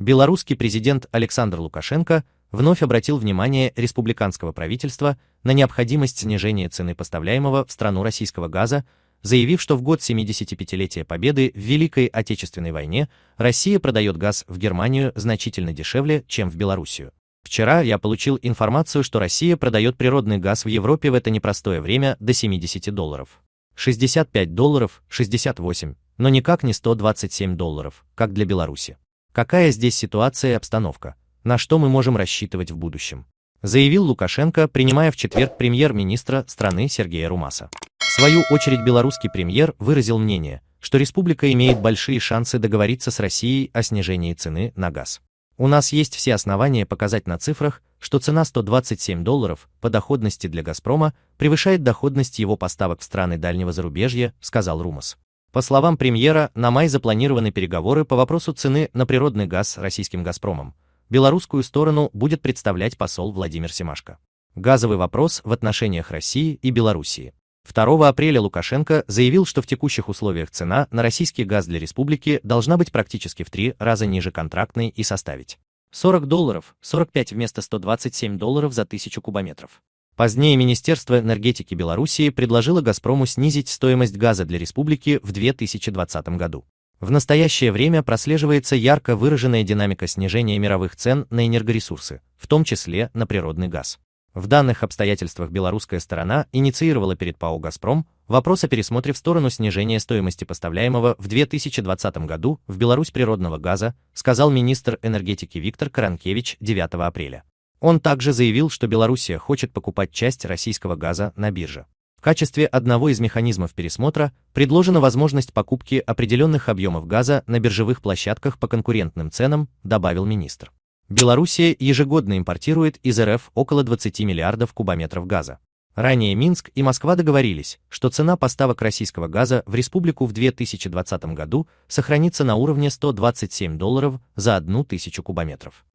Белорусский президент Александр Лукашенко вновь обратил внимание республиканского правительства на необходимость снижения цены поставляемого в страну российского газа, заявив, что в год 75-летия Победы в Великой Отечественной войне Россия продает газ в Германию значительно дешевле, чем в Белоруссию. Вчера я получил информацию, что Россия продает природный газ в Европе в это непростое время до 70 долларов. 65 долларов, 68, но никак не 127 долларов, как для Беларуси. Какая здесь ситуация и обстановка? На что мы можем рассчитывать в будущем? Заявил Лукашенко, принимая в четверг премьер-министра страны Сергея Румаса. В свою очередь белорусский премьер выразил мнение, что республика имеет большие шансы договориться с Россией о снижении цены на газ. У нас есть все основания показать на цифрах, что цена 127 долларов по доходности для «Газпрома» превышает доходность его поставок в страны дальнего зарубежья, сказал Румас. По словам премьера, на май запланированы переговоры по вопросу цены на природный газ с российским «Газпромом». Белорусскую сторону будет представлять посол Владимир Семашко. Газовый вопрос в отношениях России и Белоруссии. 2 апреля Лукашенко заявил, что в текущих условиях цена на российский газ для республики должна быть практически в три раза ниже контрактной и составить 40 долларов, 45 вместо 127 долларов за тысячу кубометров. Позднее Министерство энергетики Белоруссии предложило «Газпрому» снизить стоимость газа для республики в 2020 году. В настоящее время прослеживается ярко выраженная динамика снижения мировых цен на энергоресурсы, в том числе на природный газ. В данных обстоятельствах белорусская сторона инициировала перед ПАО «Газпром» вопрос о пересмотре в сторону снижения стоимости поставляемого в 2020 году в Беларусь природного газа, сказал министр энергетики Виктор Каранкевич 9 апреля. Он также заявил, что Белоруссия хочет покупать часть российского газа на бирже. В качестве одного из механизмов пересмотра предложена возможность покупки определенных объемов газа на биржевых площадках по конкурентным ценам, добавил министр. Белоруссия ежегодно импортирует из РФ около 20 миллиардов кубометров газа. Ранее Минск и Москва договорились, что цена поставок российского газа в республику в 2020 году сохранится на уровне 127 долларов за одну тысячу кубометров.